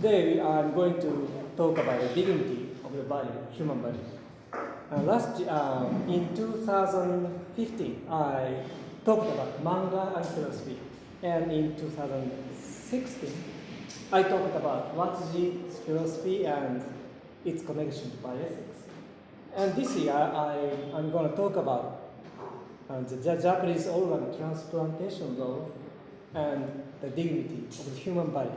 Today I'm going to talk about the dignity of the body, human body. Uh, last uh, in 2015, I talked about manga and philosophy, and in 2016, I talked about Watsuji's philosophy and its connection to bioethics. And this year, I, I'm going to talk about uh, the, the Japanese organ transplantation law and the dignity of the human body.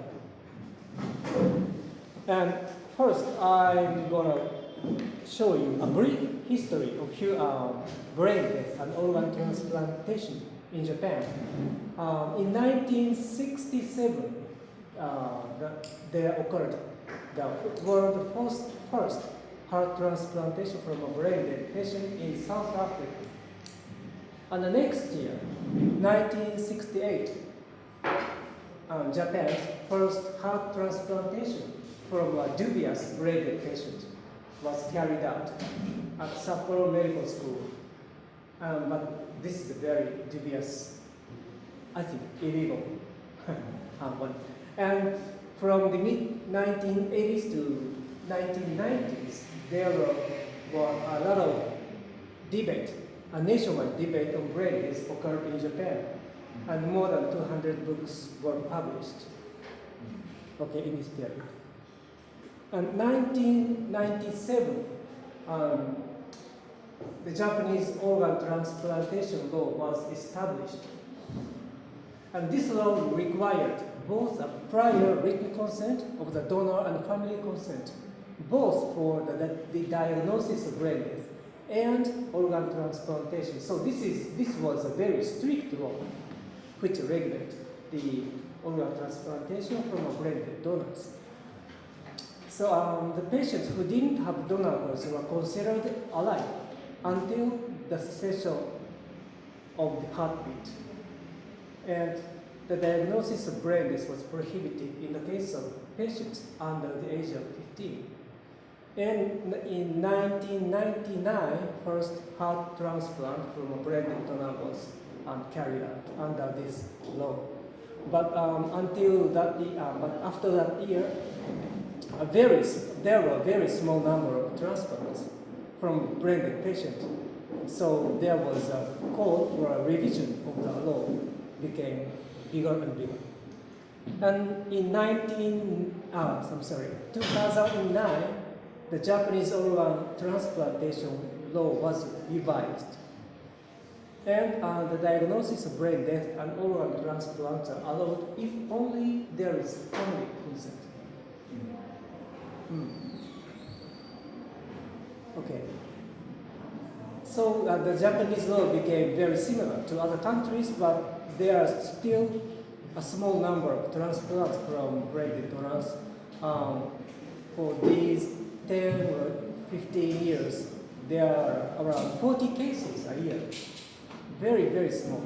And first, I'm going to show you a brief history of hu- uh, brain death and organ transplantation in Japan. Um, in 1967, uh, the, there occurred the world first, first heart transplantation from a brain dead patient in South Africa. And the next year, 1968, um, Japan's first heart transplantation from a dubious brain patient was carried out at Sapporo Medical School. Um, but this is a very dubious, I think, illegal one. And from the mid 1980s to 1990s, there were, were a lot of debate, a nationwide debate on brain occurred in Japan, and more than 200 books were published. Okay, in this period. And 1997, um, the Japanese organ transplantation law was established. And this law required both a prior written consent of the donor and family consent, both for the, the diagnosis of brain death and organ transplantation. So this, is, this was a very strict law which regulates the organ transplantation from a brain donors. So um, the patients who didn't have donor organs were considered alive until the cessation of the heartbeat. And the diagnosis of brain death was prohibited in the case of patients under the age of 15. And in 1999, first heart transplant from a brain donor was um, carried out under this law. But um, until that, uh, but after that year, a very, there were a very small number of transplants from brain patients. So there was a call for a revision of the law became bigger and bigger. And in 19, ah, I'm sorry, 2009, the Japanese organ transplantation law was revised. And uh, the diagnosis of brain death and organ transplants are allowed if only there is family consent. Mm. Okay. So uh, the Japanese law became very similar to other countries, but there are still a small number of transplants from brain donors. Um, for these 10 or 15 years, there are around 40 cases a year. Very, very small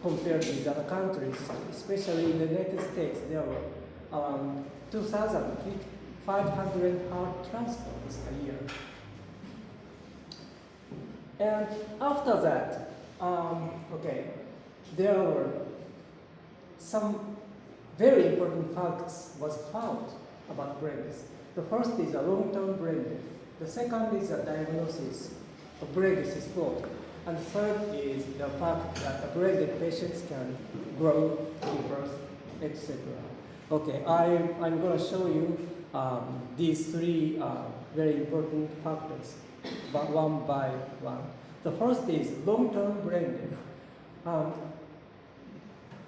compared with other countries, especially in the United States, there were around 2,500 heart transplants a year. And after that, um, okay, there were some very important facts was found about brain death. The first is a long-term brain death. The second is a diagnosis of brain is flawed. And third is the fact that brain patients can grow, give etc. Okay, I, I'm going to show you um, these three uh, very important factors, but one by one. The first is long-term brain death. Um,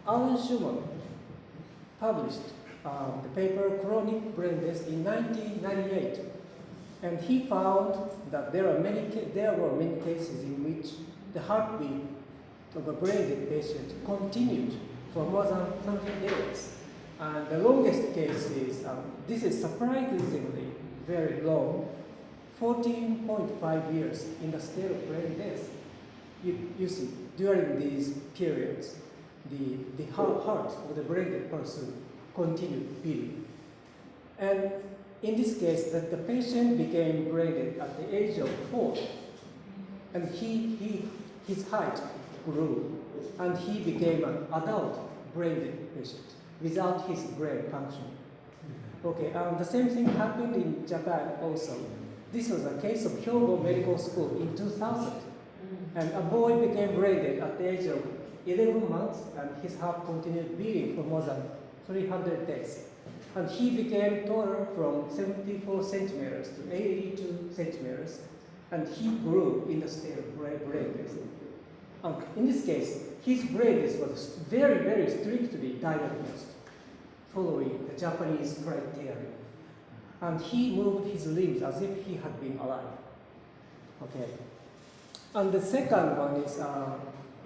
Alan Shewmon published um, the paper Chronic Brain Death in 1998, and he found that there are many there were many cases in which the heartbeat of a brain patient continued for more than 30 days. And the longest case is, um, this is surprisingly very long, 14.5 years in the state of brain death. You, you see, during these periods, the, the heart, of the brain person continued beating. And in this case, that the patient became brain dead at the age of four, and he, he, his height grew, and he became an adult brain patient without his brain functioning. Okay, um, the same thing happened in Japan also. This was a case of Hyogo Medical School in 2000. And a boy became brain dead at the age of 11 months, and his heart continued beating for more than 300 days. And he became taller from 74 centimeters to 82 centimeters, and he grew in the state of brain death. And in this case, his brain death was very, very strictly diagnosed, following the Japanese criteria. And he moved his limbs as if he had been alive. Okay. And the second one is uh,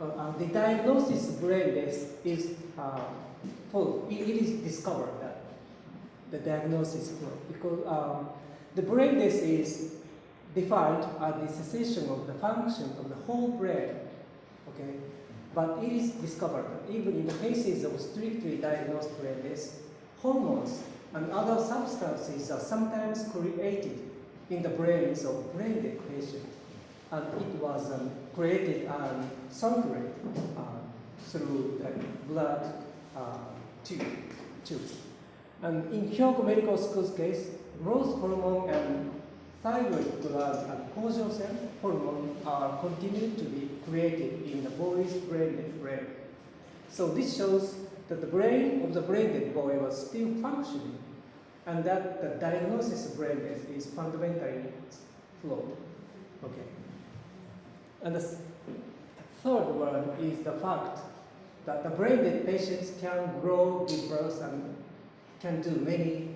uh, uh, the diagnosis of brain death is uh. It, it is discovered the diagnosis is full because um, the brain death is defined as the cessation of the function of the whole brain. Okay, but it is discovered even in the cases of strictly diagnosed brain death, hormones and other substances are sometimes created in the brains of brain dead patients and it was um, created and circulated uh, through the blood uh, tube, tubes. And in Hyogo Medical School's case, growth hormone and thyroid gland and causal cell hormone are continued to be created in the boy's brain brain. So this shows that the brain of the brain dead boy was still functioning and that the diagnosis of brain death is fundamentally flawed. Okay. And the third one is the fact that the brain dead patients can grow, birth, and can do many.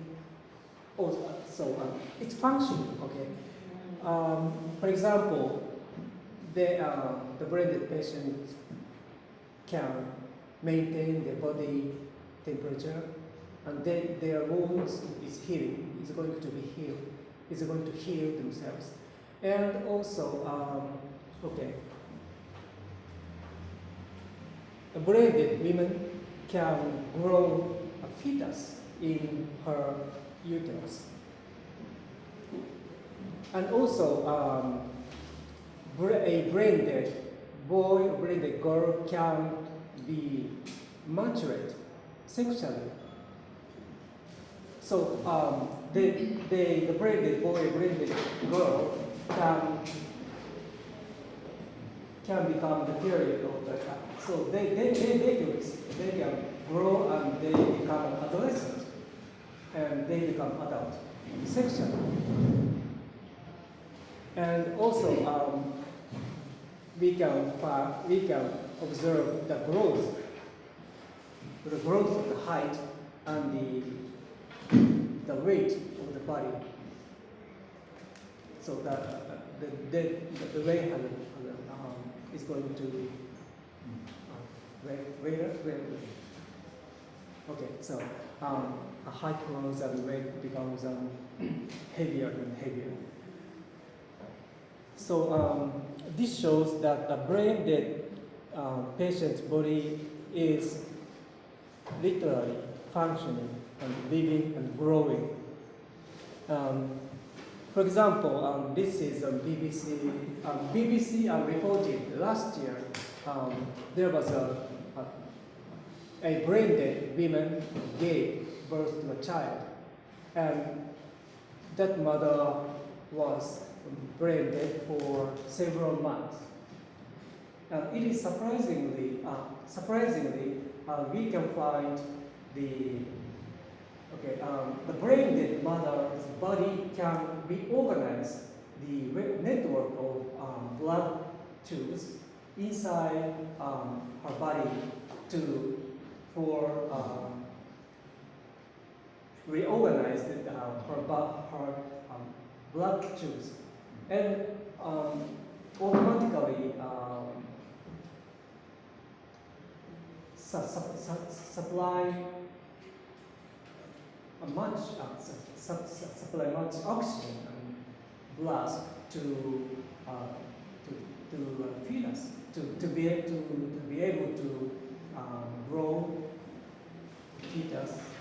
oh, so um, it's functioning, okay. Um, for example, they, uh, the brain patient can maintain their body temperature, and then their wounds is healing, is going to be healed, is going to heal themselves. And also, um, Okay. Brain dead woman can grow a fetus in her uterus. And also, um, a brain dead boy or brain dead girl can be matured sexually. So um, the, the, the brain dead boy, brain dead girl can can become the period of the child. So they, they, they, they. They can grow and they become adolescent and they become adult sexually. And also um, we can we can observe the growth, the growth of the height and the the weight of the body. So that the the, the, the weight has is going to uh, where, where, Okay, so um, a height grows and weight becomes um, heavier and heavier. So um, this shows that the brain dead uh, patient's body is literally functioning and living and growing. Um, for example, um, this is a BBC. Um, BBC um, reported last year um, there was a, a, a brain dead woman gave birth to a child, and that mother was brain dead for several months. Uh, it is surprisingly, uh, surprisingly, uh, we can find the Okay, um, the brain dead mother's body can reorganize the network of um, blood tubes inside um, her body to for um, reorganize the, uh, her, her um, blood tubes and um, automatically su su su supply much uh, su su supply much oxygen and blood to uh, to, to uh, fetus to, to be able to, to be able to um, grow us.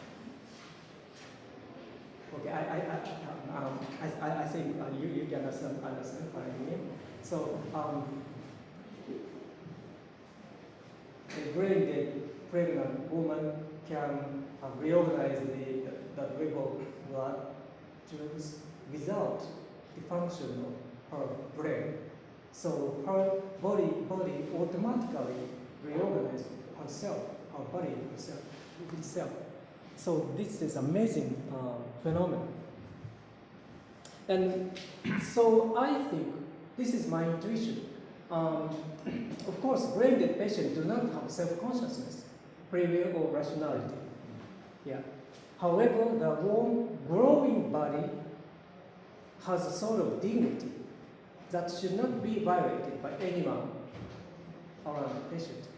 Okay, I I I, um, I, I, think uh, you you can understand understand what I mean. So um, a brain dead pregnant woman can uh, reorganize the that level blood drugs without the function of her brain. So her body body automatically reorganizes herself, her body herself, itself. So this is amazing uh, phenomenon. And so I think this is my intuition. Um, of course, brain dead patients do not have self-consciousness, free will or rationality. Yeah. However, the warm, growing body has a sort of dignity that should not be violated by anyone around the patient.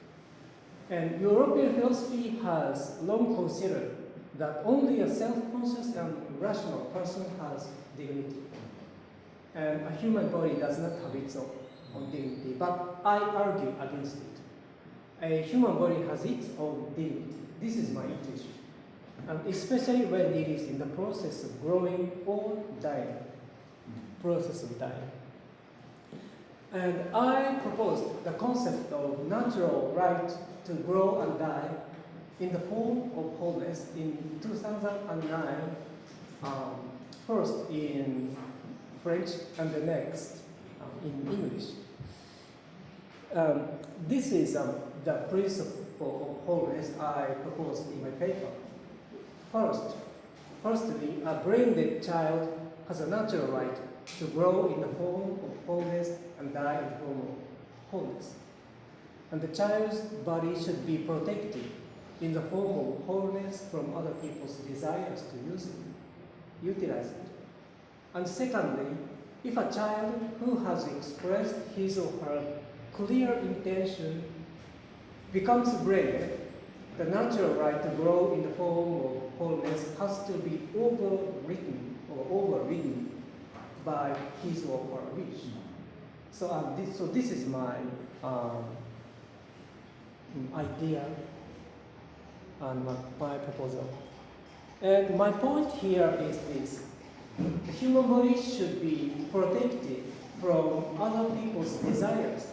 And European philosophy has long considered that only a self-conscious and rational person has dignity. And a human body does not have its own, dignity, but I argue against it. A human body has its own dignity. This is my intuition. And especially when it is in the process of growing or dying, process of dying. And I proposed the concept of natural right to grow and die in the form of wholeness in 2009, um, first in French and the next um, in English. Um, this is um, the principle of wholeness I proposed in my paper. First, firstly, a brain-dead child has a natural right to grow in the form of wholeness and die in the form of wholeness. And the child's body should be protected in the form of wholeness from other people's desires to use it, utilize it. And secondly, if a child who has expressed his or her clear intention becomes brain dead, the natural right to grow in the form of wholeness has to be overwritten or overridden by his or her wish. So, um, this, so this is my um, idea and my, my proposal. And my point here is this. The human body should be protected from other people's desires,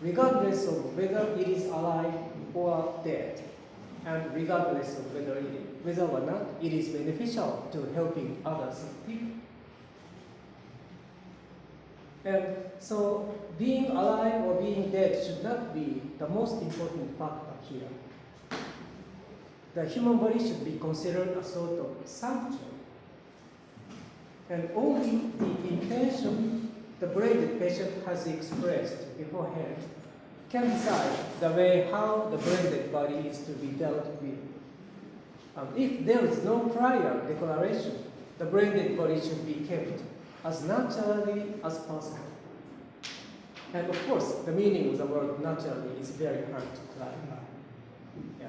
regardless of whether it is alive or dead, and regardless of whether, it, whether or not it is beneficial to helping others people. And so being alive or being dead should not be the most important factor here. The human body should be considered a sort of sanctuary. And only the intention the brain patient has expressed beforehand can decide the way how the brain body is to be dealt with. Um, if there is no prior declaration, the brain body should be kept as naturally as possible. And of course, the meaning of the word naturally is very hard to clarify. Yeah.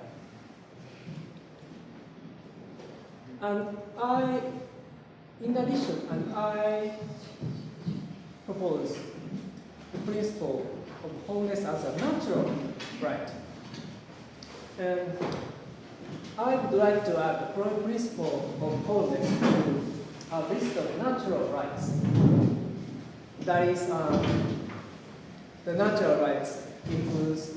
And I, in addition, and I propose the principle of wholeness as a natural right. And I would like to add the principle of wholeness to a list of natural rights. That is, um, the natural rights includes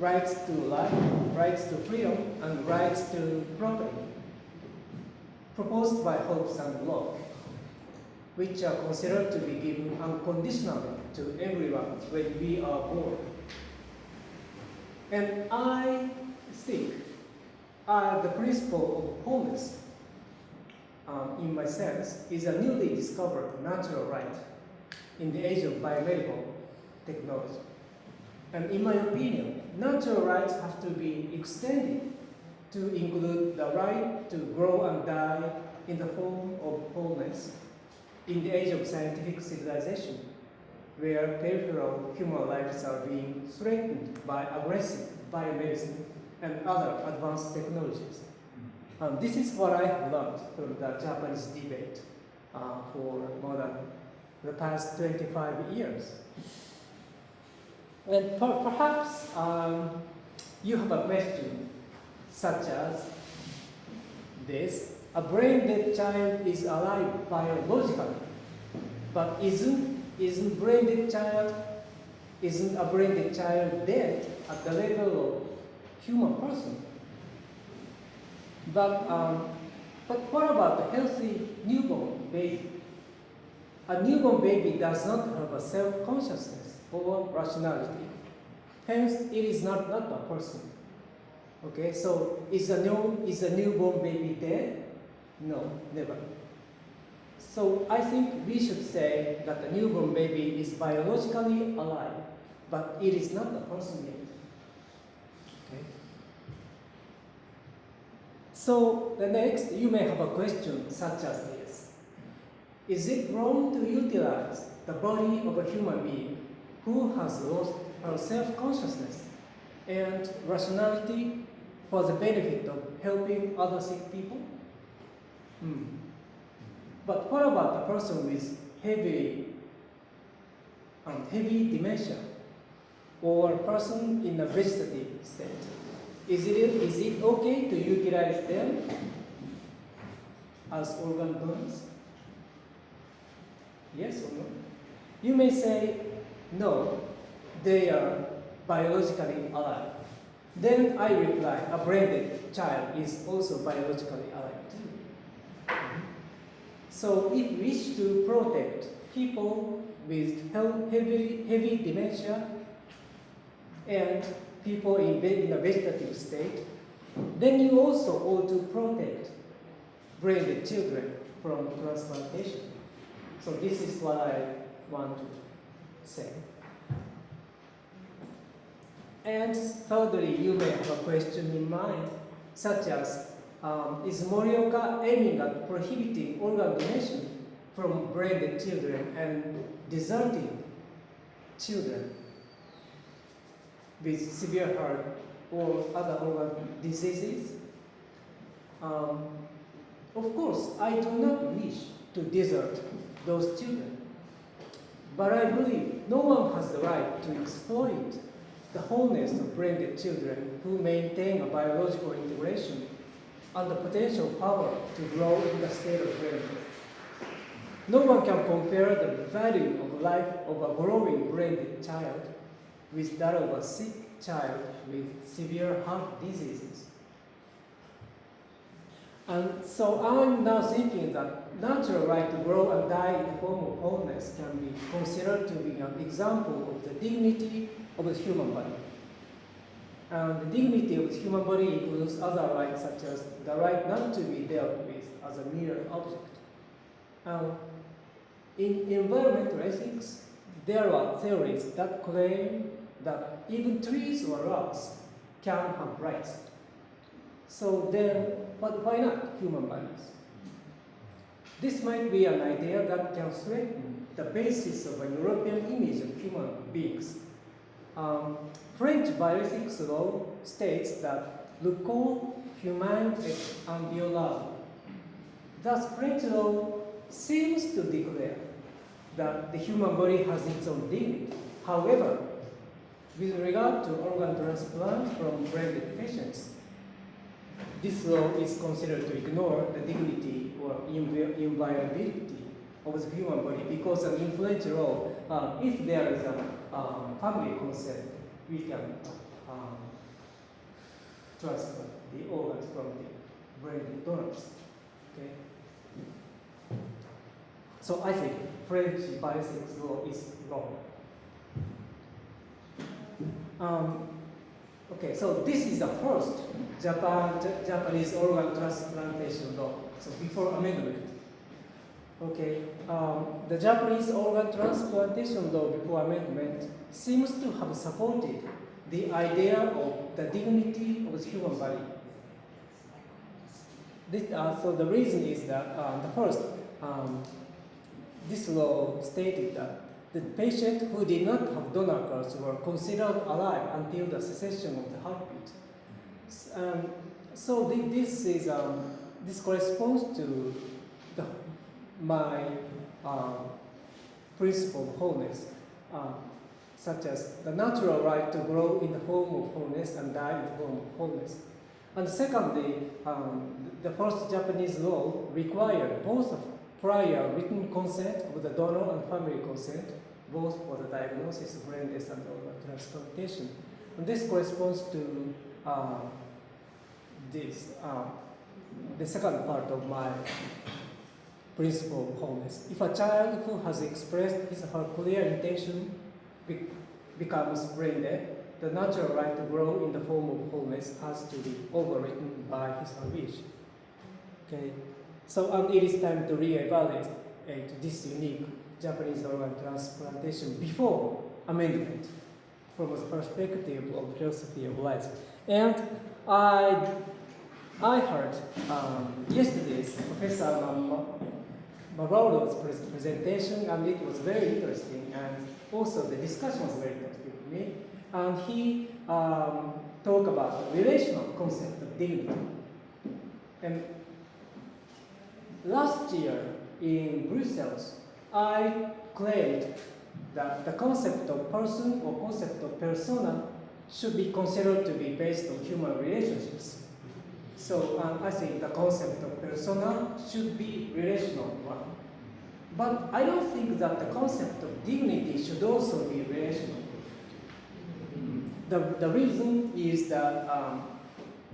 rights to life, rights to freedom, and rights to property, proposed by Hobbes and Locke, which are considered to be given unconditionally to everyone when we are born. And I think uh, the principle of wholeness um, in my sense, is a newly discovered natural right in the age of biomedical technology. And in my opinion, natural rights have to be extended to include the right to grow and die in the form of wholeness in the age of scientific civilization, where peripheral human lives are being threatened by aggressive biomedicine and other advanced technologies. Um, this is what I have learned from the Japanese debate uh, for more than the past 25 years. And per perhaps um, you have a question such as this. A brain-dead child is alive biologically, but isn't, isn't brain-dead child, isn't a brain-dead child dead at the level of human person? But um, But what about a healthy newborn baby? A newborn baby does not have a self-consciousness or rationality. Hence, it is not, not a person. Okay, so is a, new, is a newborn baby dead? No, never. So I think we should say that the newborn baby is biologically alive, but it is not a person yet. Okay. So the next, you may have a question such as this. Is it wrong to utilize the body of a human being who has lost her self-consciousness and rationality for the benefit of helping other sick people? Hmm. But what about a person with heavy, and heavy dementia or a person in a vegetative state? Is it, is it okay to utilize them as organ donors? Yes or no? You may say, no, they are biologically alive. Then I reply, a brain child is also biologically alive too. So if we wish to protect people with heavy, heavy dementia and people in, in a vegetative state, then you also ought to protect brain children from transplantation. So this is what I want to say. And thirdly, you may have a question in mind, such as, um, is Morioka aiming at prohibiting organ donation from brain children and deserting children with severe heart or other organ diseases? Um, of course, I do not wish to desert those children. But I believe no one has the right to exploit the wholeness of brain children who maintain a biological integration and the potential power to grow in the state of brain No one can compare the value of life of a growing brain child with that of a sick child with severe heart diseases. And so I'm now thinking that natural right to grow and die in the form of wholeness can be considered to be an example of the dignity of the human body. And the dignity of the human body includes other rights such as the right not to be dealt with as a mere object. Um, in environmental ethics, there are theories that claim that even trees or rocks can have rights. So then, but why not human bodies? This might be an idea that can threaten the basis of a European image of human beings um, French bioethics law states that le corps humain est inviolable. Thus, French law seems to declare that the human body has its own dignity. However, with regard to organ transplant from brain patients, this law is considered to ignore the dignity or inviolability of the human body because of influential law, uh, if there is a um, family consent, we can um, transfer the organs from the brain donors. Okay. So I think French bioethics law is wrong. Um, okay, so this is the first Japan, Japanese organ transplantation law. So before amendment. Okay, um, the Japanese organ transplantation law before amendment seems to have supported the idea of the dignity of the human body. This, uh, so the reason is that uh, the first, um, this law stated that the patient who did not have donor cards were considered alive until the cessation of the heartbeat. Um, so this is um, this corresponds to my uh, principle of wholeness, uh, such as the natural right to grow in the home of wholeness and die in the home of wholeness. And secondly, um, the first Japanese law required both prior written consent of the donor and family consent, both for the diagnosis of brain death and organ transplantation. And this corresponds to uh, this. Uh, the second part of my principle of wholeness. If a child who has expressed his or her clear intention be- becomes brain dead, the natural right to grow in the form of wholeness has to be overwritten by his or her wish. Okay, so and it is time to reevaluate this unique Japanese organ transplantation before amendment from the perspective of philosophy of life. And I, I heard um, yesterday's Professor pres- presentation, and it was very interesting, and also the discussion was very interesting to me. And he um, talked about the relational concept of dignity. And last year in Brussels, I claimed that the concept of person or concept of persona should be considered to be based on human relationships. So um, I think the concept of persona should be relational one. But I don't think that the concept of dignity should also be relational. The, the reason is that, um,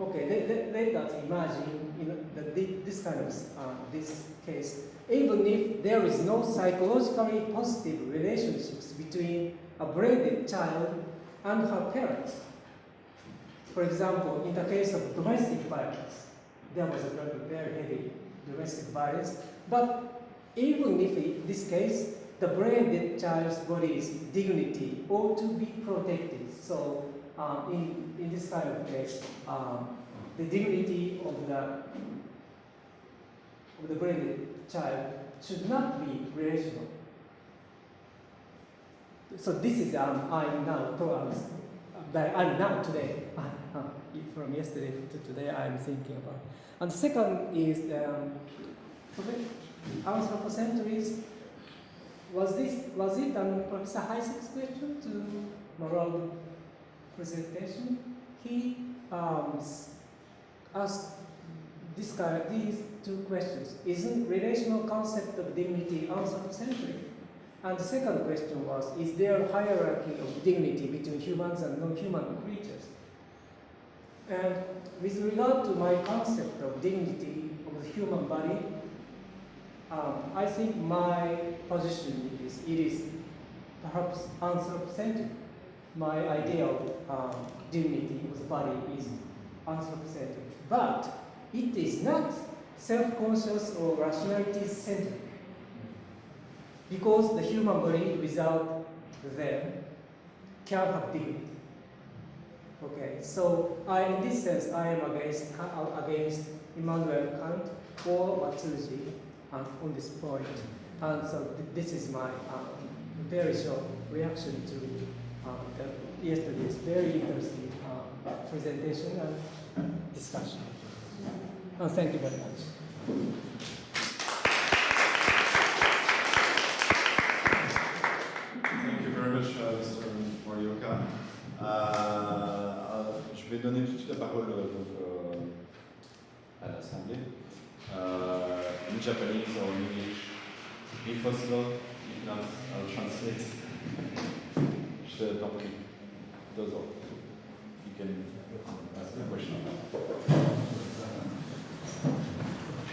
okay, let, let, let us imagine you know, that this kind of, uh, this case, even if there is no psychologically positive relationships between a brain dead child and her parents. For example, in the case of domestic violence, there was a very, very heavy domestic violence, but even if in this case, the brain dead child's body's dignity ought to be protected. So um, in, in this kind of case, um, the dignity of the, of the brain dead child should not be relational. So this is um, I'm now I'm now today, uh, from yesterday to today I'm thinking about. And the second is um, anthropocentrism. Was this was it um, Professor Heisek's question to Moral presentation? He um, asked this these two questions. Isn't relational concept of dignity anthropocentric? And the second question was, is there a hierarchy of dignity between humans and non-human creatures? And with regard to my concept of dignity of the human body, um, I think my position is it is perhaps anthropocentric. My ideal um, dignity of the body is anthropocentric. But it is not self-conscious or rationality-centric. Because the human body without them can have dignity. Okay, so I, in this sense, I am against, against Immanuel Kant or Watsuji um, on this point. And so th this is my um, very short reaction to um, the, yesterday's very interesting uh, presentation and discussion. And thank you very much. Thank you very much, uh, Mr. Morioka. Tout de suite la parole euh, donc, euh, à l'Assemblée. In Japanese or in English, if not, I'll translate. Je t'en prie. You can ask the question.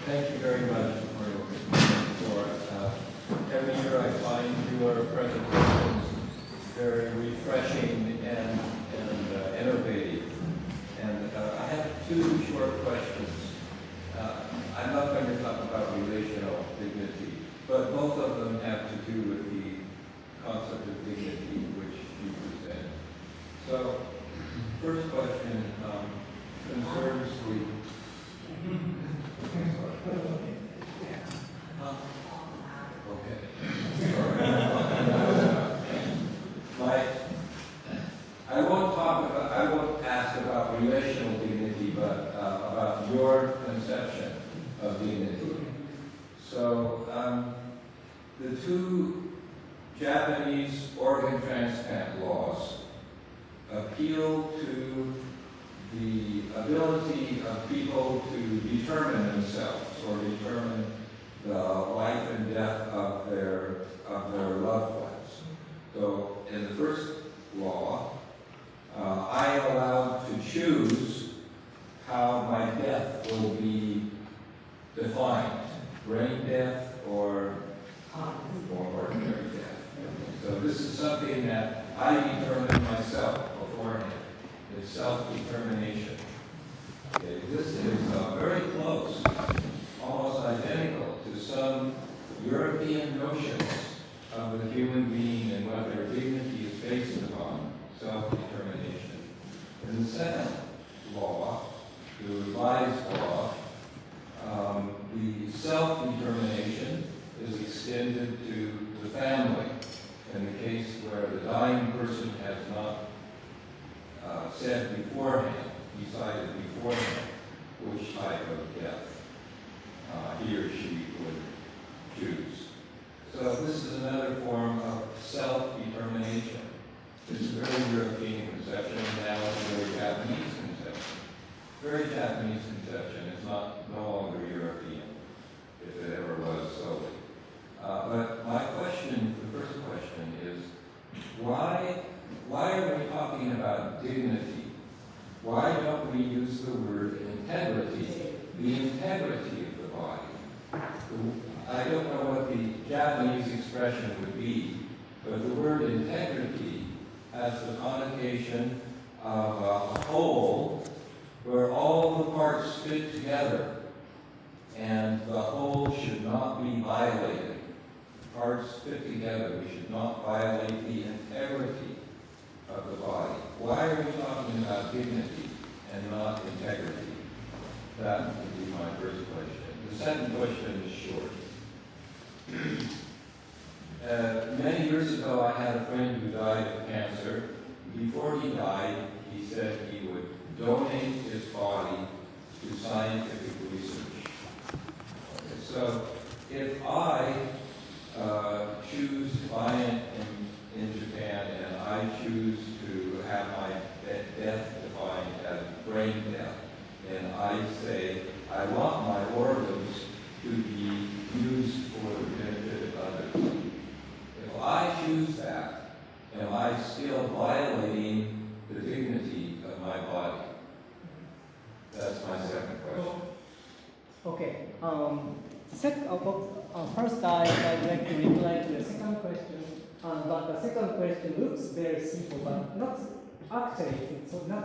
Thank you very much for. Uh, every year I find your presentations very refreshing and, and uh, innovative. And uh, I have two short questions. Uh, I'm not going to talk about relational dignity, but both of them have to do with the concept of dignity which you present. So,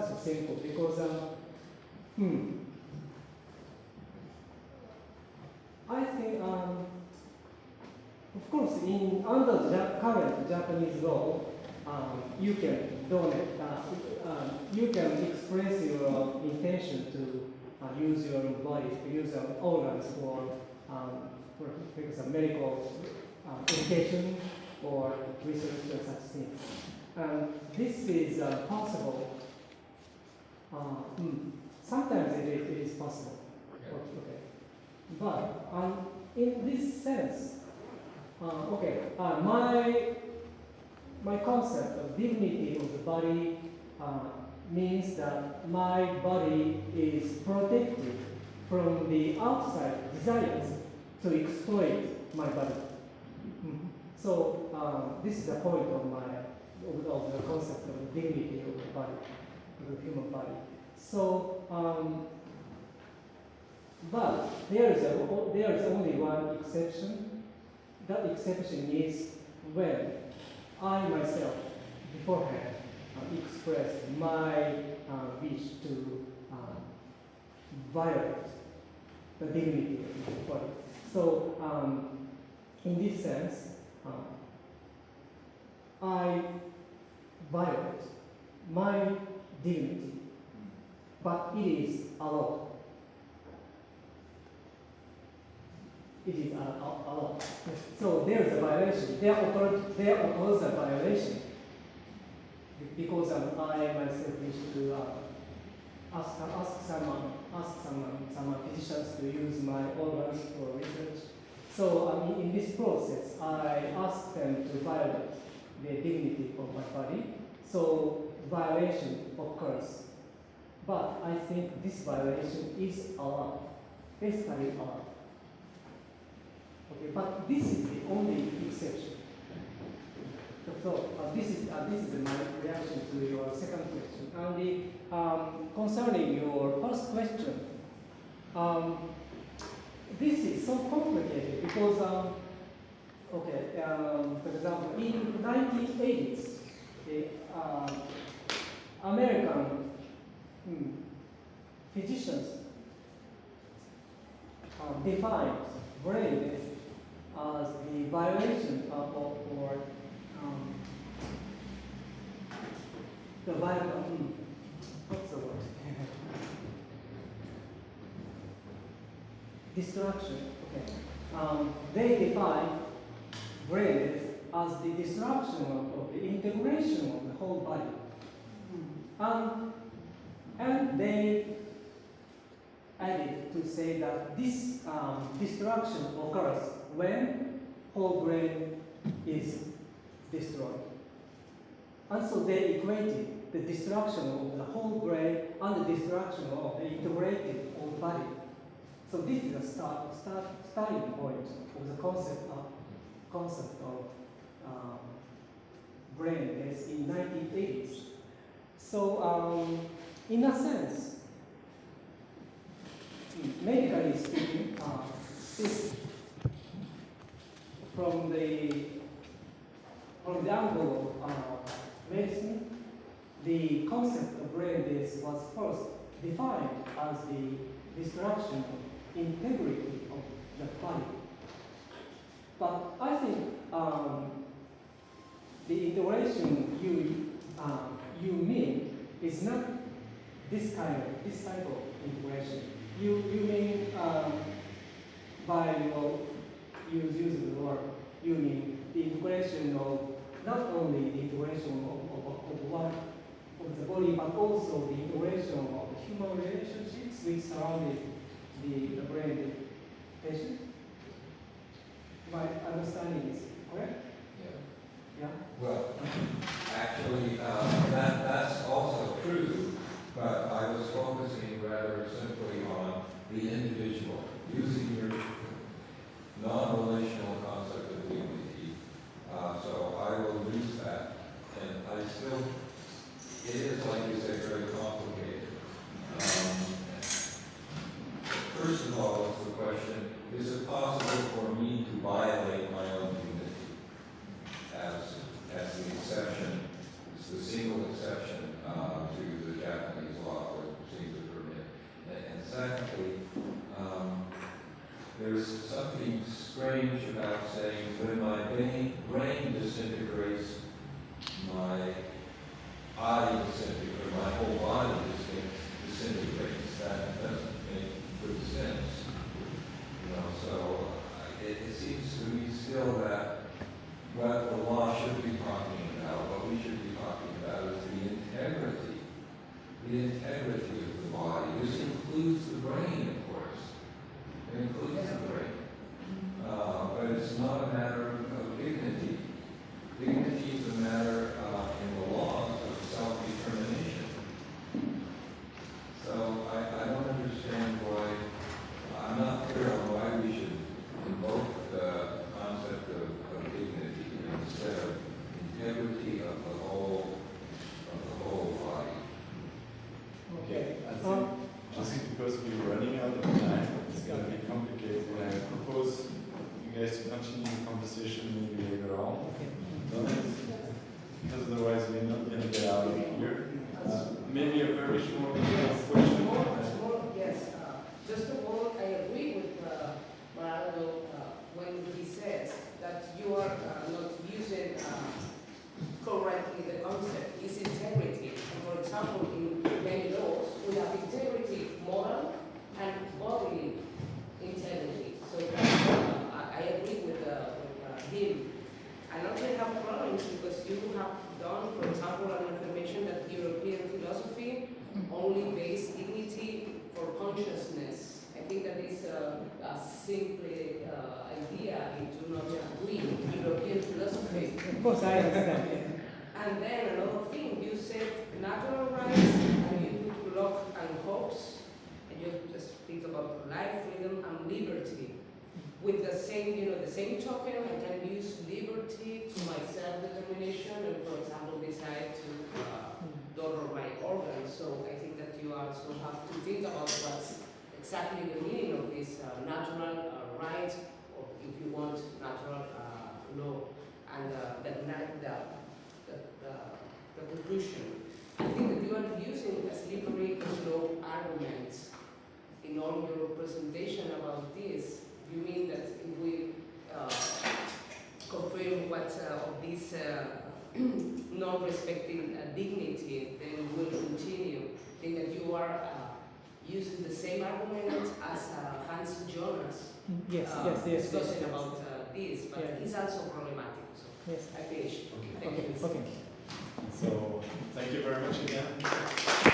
so simple because um, hmm. I think um, of course in under the current Japanese law, um, you can donate. Uh, um, you can express your intention to uh, use your body, to use your organs for, um, for, example, medical uh, education or research or such things. And this is uh, possible. Uh, mm, sometimes it is, it is possible. Okay. But um, in this sense, uh, okay, uh, my my concept of dignity of the body uh, means that my body is protected from the outside desires to exploit my body. Mhm. So um, this is the point of my of, of the concept of dignity of the body, of the human body. So, um, but there is a, there is only one exception. That exception is when I myself beforehand uh, expressed my uh, wish to uh, violate the dignity of the body. So, um, in this sense, uh, I violate my dignity, but it is allowed. It is al- allowed. So there is a violation. There occurs, a violation because um, I myself wish to uh, ask, ask someone, ask someone, some physicians to use my organs for research. So um, in, in this process, I ask them to violate the dignity of my body. So violation occurs. But I think this violation is allowed, basically allowed. Okay, but this is the only exception. So uh, this is uh, this is my reaction to your second question. The, um, concerning your first question, um, this is so complicated because, um, okay, um, for example, in 1980s, the um, American hmm, physicians um, defined brain as the violation of, or, um, the violation, hmm, what's the word? Destruction, okay. Um, they define brain as the destruction of, of the integration of the whole body. Um, and they added to say that this um, destruction occurs when whole brain is destroyed. And so they equated the destruction of the whole brain and the destruction of the integrated whole body. So this is a start, start, starting point of the concept of concept of um, brain is in 1980s. So um, in a sense, medically speaking, uh, this from the from the angle of uh, medicine, the concept of brain is was first defined as the destruction of integrity of the body. But I think um, the integration you um, you mean is not this kind of this type of integration. You you mean um, by your use of the word you mean the integration of not only the integration of, of, of one of the body but also the integration of the human relationships which surrounded the, the brain the patient. My understanding is correct? Yeah. Yeah. Well, actually, uh, that, that's also true, but I was focusing rather simply on the individual, using your non-relational concept of dignity. Uh, so I will use that, and I still, it is, like you say, very complicated. Um, First of all, it's the question, is it possible for me to violate my own dignity? as, as the exception, it's the single exception uh, to the Japanese law that seems to permit. And, secondly, there's something strange about saying when my brain, disintegrates, my body disintegrates, my whole body dis- disintegrates. That doesn't make good sense. You know, so uh, it, it seems to me still that what the law should be talking about, what we should be talking about is the integrity, the integrity of the body. This includes the brain, of course. It includes the brain. Uh, but it's not a matter of, of dignity. Dignity is a matter uh, in the laws of self-determination. So I, I don't understand why, I'm not clear on why we should invoke the concept of, of dignity instead of integrity of the whole, of the whole body. Okay, I think, Um, just because we're running out of time, it's gonna be complicated. I propose you guys to continue the conversation maybe later on. Because otherwise we're not gonna get out of here. Uh, Maybe a very short question. Small, small, yes. uh, Just of all, I agree with uh, Marado uh, when he says that you are uh, not using uh, correctly the concept, is integrity. And for example, in many laws, we have integrity, moral, and bodily integrity. So uh, I I agree with uh, with, uh, him. And also I have problems because you have done, for example, an affirmation that European philosophy only base dignity for consciousness. I think that is a, a simple uh, idea. I do not agree with European philosophy. Of course, I understand. And then another thing, you said natural rights, and you put Locke and Hobbes, and you just speak about life, freedom, and liberty. With the same, you know, the same token, I can use liberty to my self-determination, and for example, decide to uh, donor my organs. So I think that you also have to think about what's exactly the meaning of this uh, natural uh, right, or if you want, natural uh, law, and uh, the, the, the, the, the conclusion. I think that you are using a slippery slope argument in all your presentation about this. You mean that if we uh, confirm what uh, of this uh, non-respecting uh, dignity, then we will continue. I think that you are uh, using the same argument as uh, Hans Jonas Yes, uh, yes, yes, yes. discussing yes. about uh, this, but Yeah. it's also problematic. So Yes. I finish. Okay. Thank Okay, you. okay. So, thank you very much again.